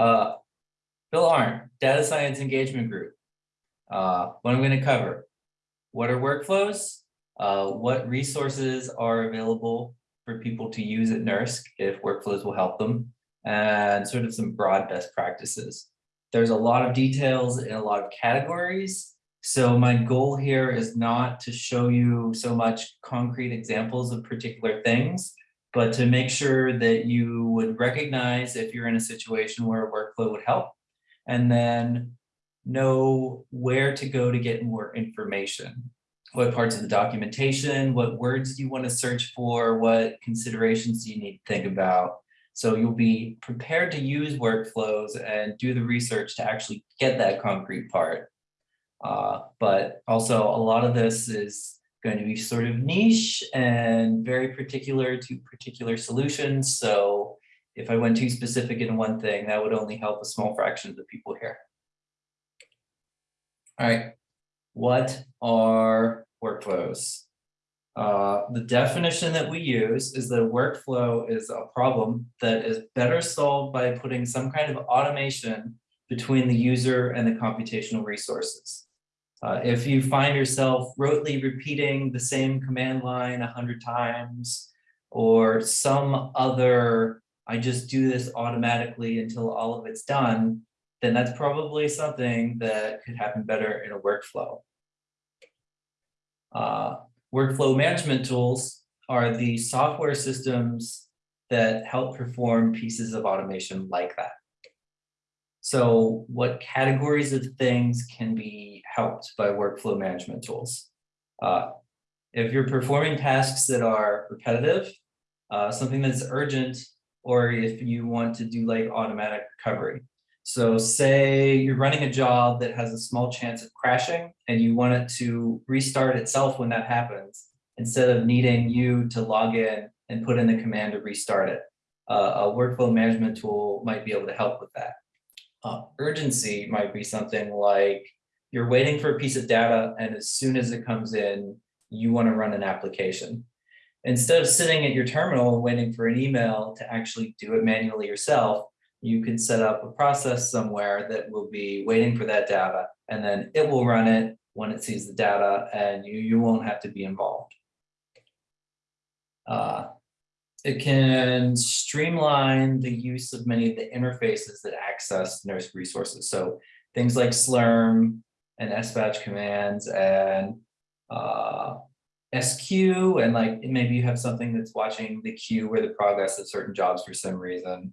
Uh, Bill Arndt, Data Science Engagement Group. Uh, what I'm going to cover. What are workflows? Uh, what resources are available for people to use at NERSC if workflows will help them? And sort of some broad best practices. There's a lot of details in a lot of categories. So my goal here is not to show you so much concrete examples of particular things, but to make sure that you would recognize if you're in a situation where a workflow would help and then know where to go to get more information. What parts of the documentation, what words do you want to search for, what considerations do you need to think about. So you'll be prepared to use workflows and do the research to actually get that concrete part. Uh, but also a lot of this is going to be sort of niche and very particular to particular solutions. So if I went too specific in one thing, that would only help a small fraction of the people here. All right, what are workflows? Uh, the definition that we use is that a workflow is a problem that is better solved by putting some kind of automation between the user and the computational resources. Uh, if you find yourself rotely repeating the same command line a hundred times or some other I just do this automatically until all of it's done, then that's probably something that could happen better in a workflow. Uh, workflow management tools are the software systems that help perform pieces of automation like that. So what categories of things can be helped by workflow management tools? Uh, if you're performing tasks that are repetitive, uh, something that's urgent or if you want to do like automatic recovery. So say you're running a job that has a small chance of crashing and you want it to restart itself when that happens, instead of needing you to log in and put in the command to restart it. Uh, a workflow management tool might be able to help with that. Uh, urgency might be something like you're waiting for a piece of data and as soon as it comes in, you want to run an application instead of sitting at your terminal waiting for an email to actually do it manually yourself, you could set up a process somewhere that will be waiting for that data and then it will run it when it sees the data and you, you won't have to be involved. Uh, it can streamline the use of many of the interfaces that access NERSC resources. So things like Slurm and SBatch commands and uh, squeue and like maybe you have something that's watching the queue or the progress of certain jobs for some reason.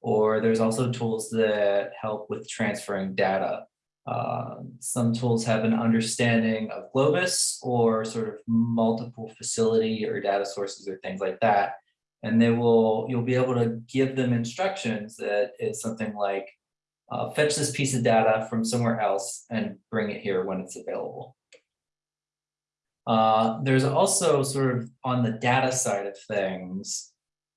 Or there's also tools that help with transferring data. Uh, some tools have an understanding of Globus or sort of multiple facility or data sources or things like that. And they will, you'll be able to give them instructions that is something like, uh, fetch this piece of data from somewhere else and bring it here when it's available. Uh, there's also sort of on the data side of things,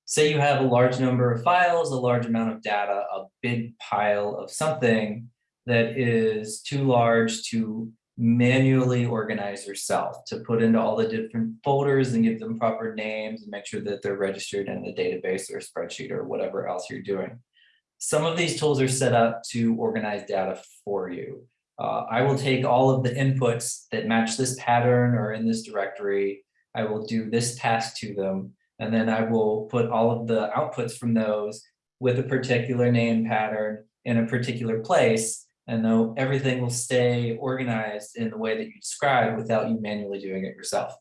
say you have a large number of files, a large amount of data, a big pile of something that is too large to manually organize yourself, to put into all the different folders and give them proper names and make sure that they're registered in the database or spreadsheet or whatever else you're doing. Some of these tools are set up to organize data for you. Uh, I will take all of the inputs that match this pattern or in this directory. I will do this task to them, and then I will put all of the outputs from those with a particular name pattern in a particular place, and though everything will stay organized in the way that you described without you manually doing it yourself.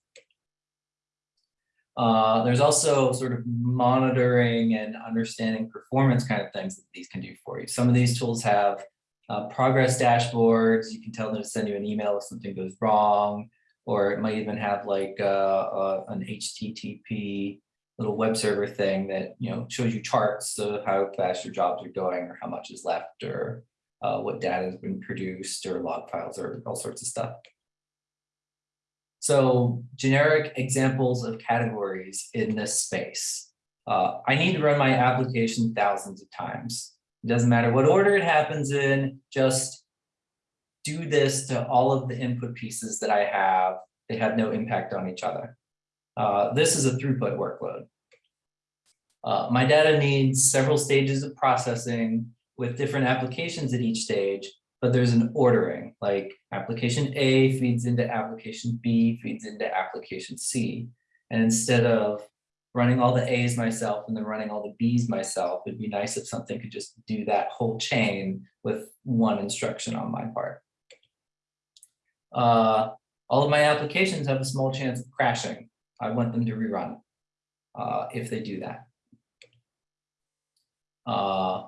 Uh, there's also sort of monitoring and understanding performance kind of things that these can do for you. Some of these tools have uh, progress dashboards. You can tell them to send you an email if something goes wrong, or it might even have like uh, uh, an HTTP little web server thing that you know shows you charts of how fast your jobs are going, or how much is left, or uh, what data has been produced, or log files, or all sorts of stuff. So generic examples of categories in this space. Uh, I need to run my application thousands of times. It doesn't matter what order it happens in, just do this to all of the input pieces that I have. They have no impact on each other. Uh, this is a throughput workload. Uh, my data needs several stages of processing with different applications at each stage, but there's an ordering, like application A feeds into application B, feeds into application C. And instead of running all the A's myself and then running all the B's myself, it'd be nice if something could just do that whole chain with one instruction on my part. Uh, all of my applications have a small chance of crashing. I want them to rerun uh, if they do that. Uh,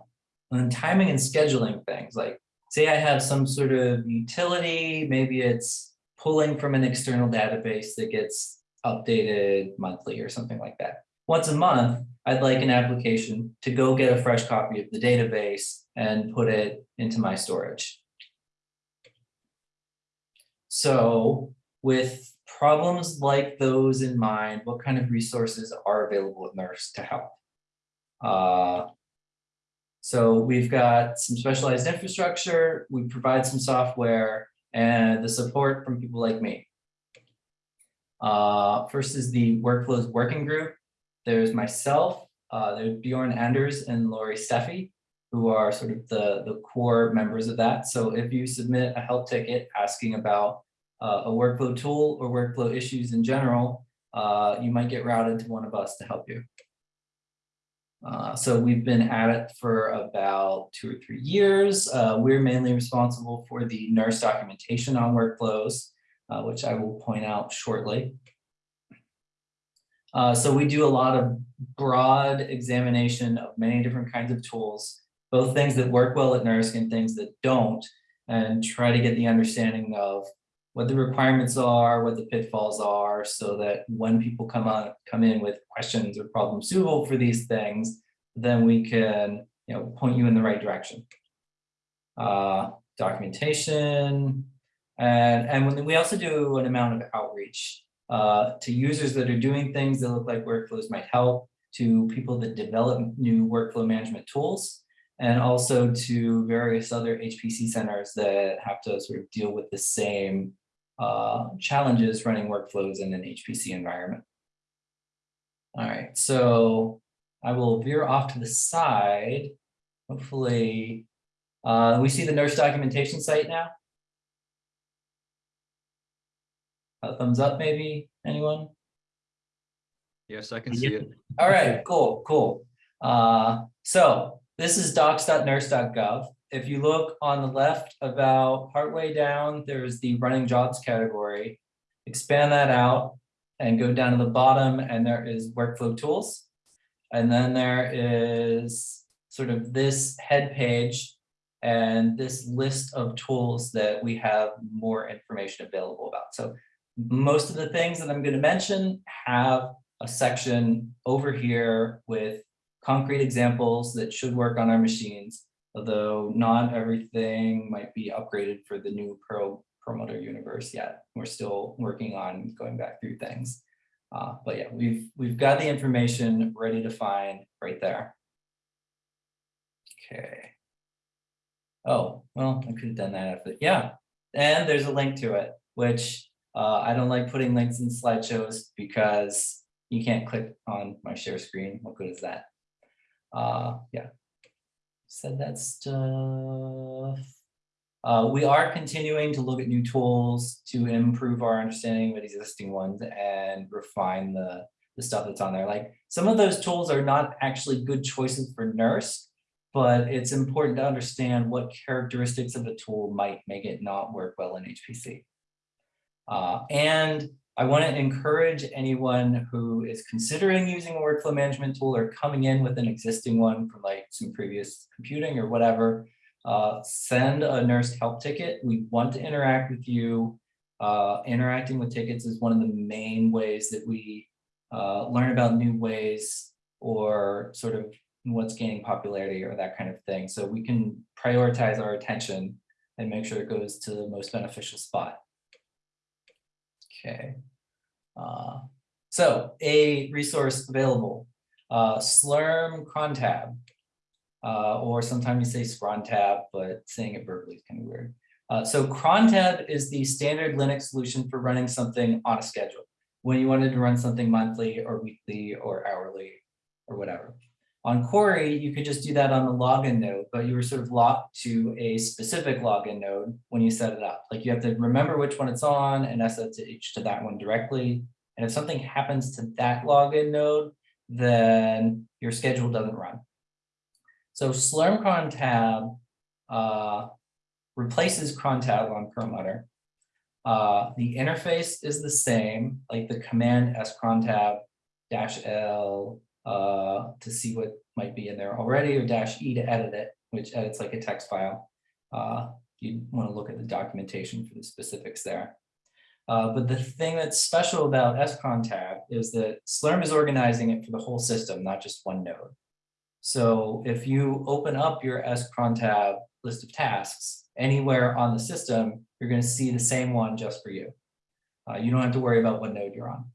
and then timing and scheduling things like say I have some sort of utility, maybe it's pulling from an external database that gets updated monthly or something like that. Once a month, I'd like an application to go get a fresh copy of the database and put it into my storage. So with problems like those in mind, what kind of resources are available at NERSC to help? Uh, so we've got some specialized infrastructure, we provide some software and the support from people like me. Uh, first is the workflows working group. There's myself, uh, there's Bjoern Enders and Laurie Stephey, who are sort of the, the core members of that. So if you submit a help ticket asking about uh, a workflow tool or workflow issues in general, uh, you might get routed to one of us to help you. Uh, so we've been at it for about two or three years. Uh, we're mainly responsible for the NERSC documentation on workflows, uh, which I will point out shortly. Uh, so we do a lot of broad examination of many different kinds of tools, both things that work well at NERSC and things that don't, and try to get the understanding of what the requirements are, what the pitfalls are, so that when people come on, come in with questions or problems suitable for these things, then we can, you know, point you in the right direction. Uh, documentation, and and when we also do an amount of outreach uh, to users that are doing things that look like workflows might help, to people that develop new workflow management tools, and also to various other HPC centers that have to sort of deal with the same uh, challenges running workflows in an HPC environment. All right, so I will veer off to the side. Hopefully, uh, we see the NERSC documentation site now. A thumbs up, maybe, anyone? Yes, I can see it. All right, cool, cool. Uh, so this is docs.nersc.gov if you look on the left about partway down, there's the running jobs category. Expand that out and go down to the bottom and there is workflow tools. And then there is sort of this head page and this list of tools that we have more information available about. So most of the things that I'm going to mention have a section over here with concrete examples that should work on our machines although not everything might be upgraded for the new Perl promoter universe yet. We're still working on going back through things. Uh, but yeah, we've we've got the information ready to find right there. Okay. Oh, well, I could have done that. Yeah, and there's a link to it, which uh, I don't like putting links in slideshows because you can't click on my share screen. What good is that? Uh, yeah, said that stuff. Uh, we are continuing to look at new tools to improve our understanding of existing ones and refine the, the stuff that's on there. Like some of those tools are not actually good choices for NERSC, but it's important to understand what characteristics of a tool might make it not work well in HPC. Uh, and I want to encourage anyone who is considering using a workflow management tool or coming in with an existing one from like some previous computing or whatever, uh, send a NERSC help ticket. We want to interact with you. Uh, interacting with tickets is one of the main ways that we uh, learn about new ways or sort of what's gaining popularity or that kind of thing. So we can prioritize our attention and make sure it goes to the most beneficial spot. Okay. Uh, so a resource available, uh, Slurm cron tab, uh, or sometimes you say scrontab, but saying it verbally is kind of weird. Uh, so crontab is the standard Linux solution for running something on a schedule when you wanted to run something monthly or weekly or hourly or whatever. On Cori, you could just do that on the login node, but you were sort of locked to a specific login node when you set it up. Like you have to remember which one it's on and SSH to that one directly. And if something happens to that login node, then your schedule doesn't run. So Slurm cron tab uh, replaces cron tab on Perlmutter. Uh, the interface is the same, like the command scron tab dash L uh, to see what might be in there already, or dash E to edit it, which edits like a text file. Uh, you want to look at the documentation for the specifics there. Uh, but the thing that's special about scron tab is that Slurm is organizing it for the whole system, not just one node. So if you open up your scron tab list of tasks anywhere on the system, you're going to see the same one just for you. Uh, you don't have to worry about what node you're on.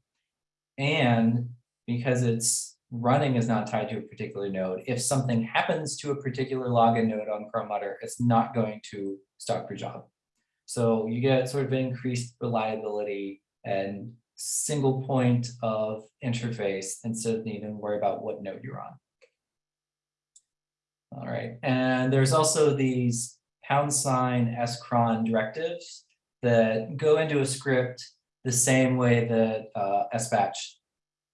And because it's running is not tied to a particular node, if something happens to a particular login node on Perlmutter, it's not going to stop your job. So you get sort of increased reliability and single point of interface instead of needing to worry about what node you're on. All right, and there's also these pound sign scron directives that go into a script the same way that uh, sbatch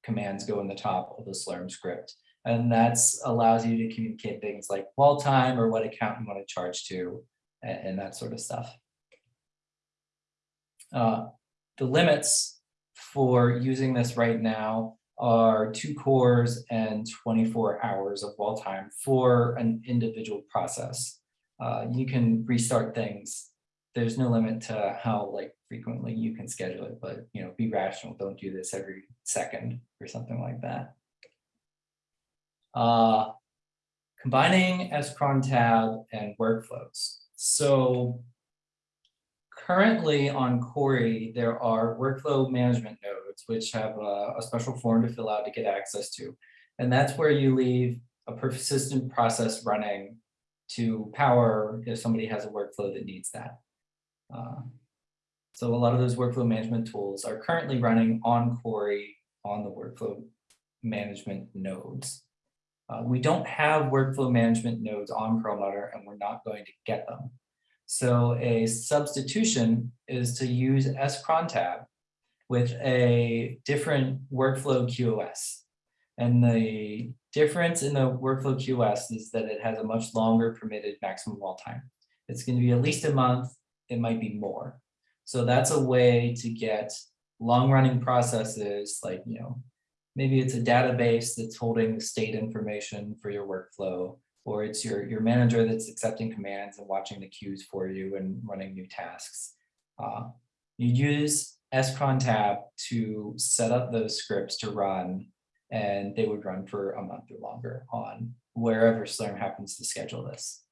commands go in the top of the Slurm script. And that allows you to communicate things like wall time or what account you want to charge to and, and that sort of stuff. Uh, the limits for using this right now are two cores and 24 hours of wall time for an individual process. Uh, you can restart things. There's no limit to how like frequently you can schedule it, but you know, be rational. Don't do this every second or something like that. Uh, combining scron tab and workflows. So currently on Cori, there are workflow management nodes, which have a, a, special form to fill out to get access to. And that's where you leave a persistent process running to power if somebody has a workflow that needs that. Uh, so a lot of those workflow management tools are currently running on Cori on the workflow management nodes. Uh, we don't have workflow management nodes on Perlmutter and we're not going to get them. So a substitution is to use scrontab with a different workflow QoS. And the difference in the workflow QoS is that it has a much longer permitted maximum wall time. It's going to be at least a month, it might be more. So that's a way to get long running processes like, you know, maybe it's a database that's holding state information for your workflow or it's your, your manager that's accepting commands and watching the queues for you and running new tasks. Uh, you use scron tab to set up those scripts to run and they would run for a month or longer on wherever Slurm happens to schedule this.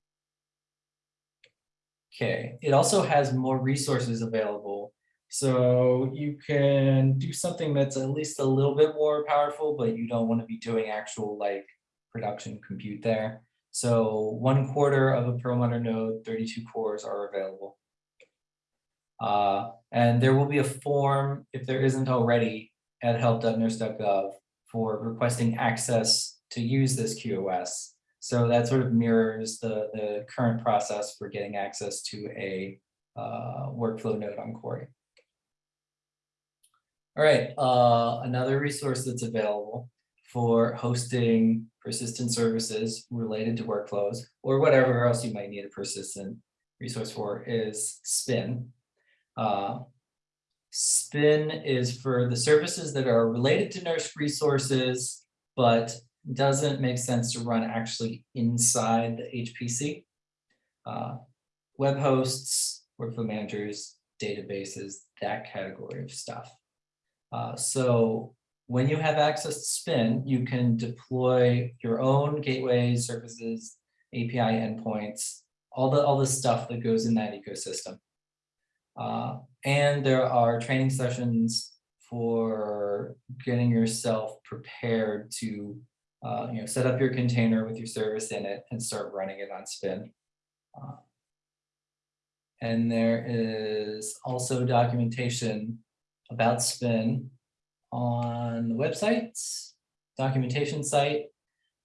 Okay, it also has more resources available. So you can do something that's at least a little bit more powerful, but you don't want to be doing actual like production compute there. So one quarter of a Perlmutter node, 32 cores are available. Uh, and there will be a form, if there isn't already, at help.nersc.gov for requesting access to use this QoS. So that sort of mirrors the, the current process for getting access to a uh, workflow node on Cori. All right, uh, another resource that's available for hosting persistent services related to workflows or whatever else you might need a persistent resource for is Spin. Uh, Spin is for the services that are related to NERSC resources, but doesn't make sense to run actually inside the HPC. Uh, web hosts, workflow managers, databases, that category of stuff. Uh, so when you have access to Spin, you can deploy your own gateways, services, API endpoints, all the all the stuff that goes in that ecosystem. Uh, and there are training sessions for getting yourself prepared to uh, you know, set up your container with your service in it and start running it on Spin. Uh, and there is also documentation about Spin on the website, documentation site,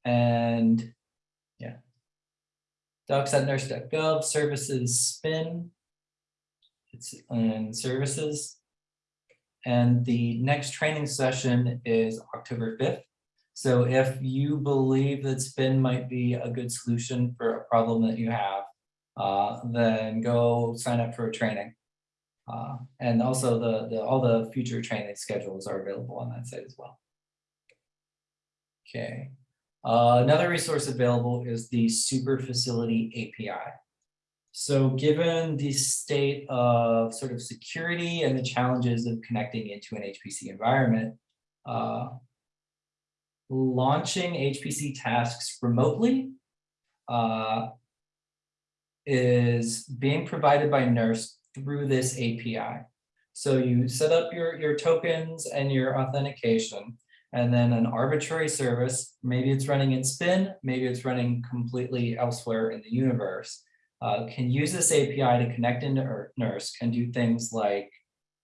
and yeah. Docs.nersc.gov services spin. It's in services. And the next training session is October fifth. So if you believe that spin might be a good solution for a problem that you have, uh, then go sign up for a training. Uh, and also the, the, all the future training schedules are available on that site as well. Okay, uh, another resource available is the super facility API. So given the state of sort of security and the challenges of connecting into an HPC environment, uh, launching HPC tasks remotely uh, is being provided by NERSC through this API. So you set up your, your tokens and your authentication, and then an arbitrary service, maybe it's running in spin, maybe it's running completely elsewhere in the universe, uh, can use this API to connect into NERSC and do things like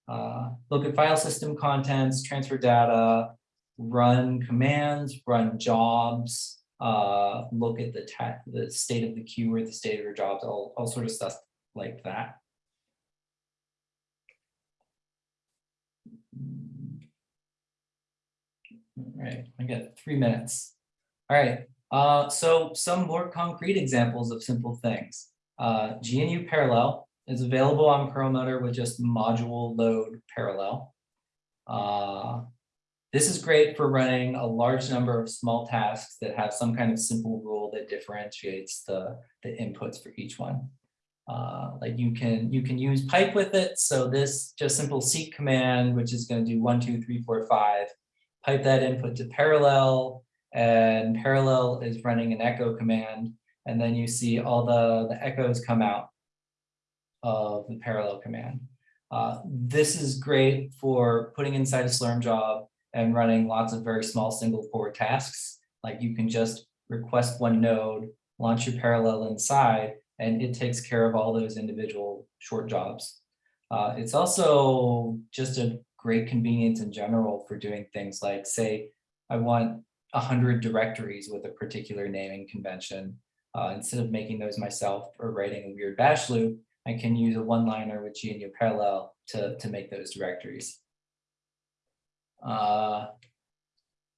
uh, look at file system contents, transfer data, run commands, run jobs, uh, look at the the state of the queue or the state of your jobs, all, all sort of stuff like that. All right, I got three minutes. All right, uh, so some more concrete examples of simple things. Uh, GNU Parallel is available on Perlmutter with just module load parallel. Uh, this is great for running a large number of small tasks that have some kind of simple rule that differentiates the, the inputs for each one. Uh, like you can you can use pipe with it. So this just simple seq command, which is going to do one, two, three, four, five, pipe that input to parallel, and parallel is running an echo command, and then you see all the, the echoes come out of the parallel command. Uh, this is great for putting inside a Slurm job and running lots of very small single core tasks. Like you can just request one node, launch your parallel inside, and it takes care of all those individual short jobs. Uh, it's also just a great convenience in general for doing things like say, I want a hundred directories with a particular naming convention. Uh, instead of making those myself or writing a weird bash loop, I can use a one-liner with GNU Parallel to, to make those directories. Uh,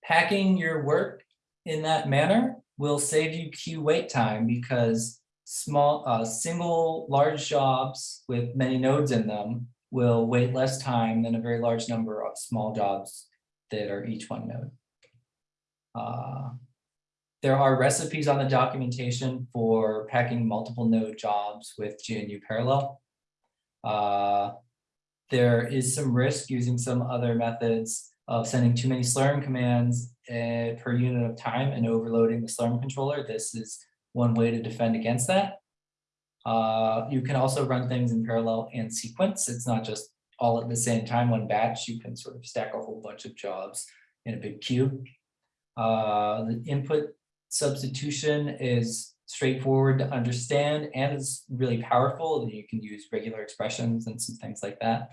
packing your work in that manner will save you queue wait time because small, uh, single large jobs with many nodes in them will wait less time than a very large number of small jobs that are each one node. Uh, there are recipes on the documentation for packing multiple node jobs with GNU Parallel. Uh, there is some risk using some other methods of sending too many Slurm commands uh, per unit of time and overloading the Slurm controller. This is one way to defend against that. Uh, you can also run things in parallel and sequence. It's not just all at the same time, one batch. You can sort of stack a whole bunch of jobs in a big queue. Uh, the input substitution is straightforward to understand and is really powerful. You can use regular expressions and some things like that.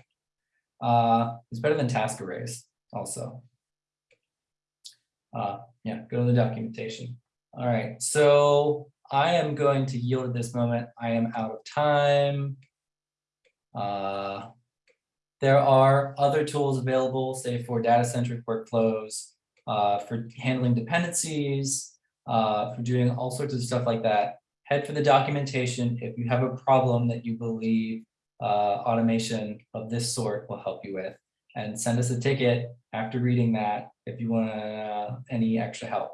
Uh, it's better than task arrays also. Uh, yeah, go to the documentation. All right, so I am going to yield at this moment. I am out of time. Uh, there are other tools available, say for data-centric workflows, uh, for handling dependencies, uh, for doing all sorts of stuff like that. Head for the documentation if you have a problem that you believe uh, automation of this sort will help you with. And send us a ticket after reading that if you want uh, any extra help.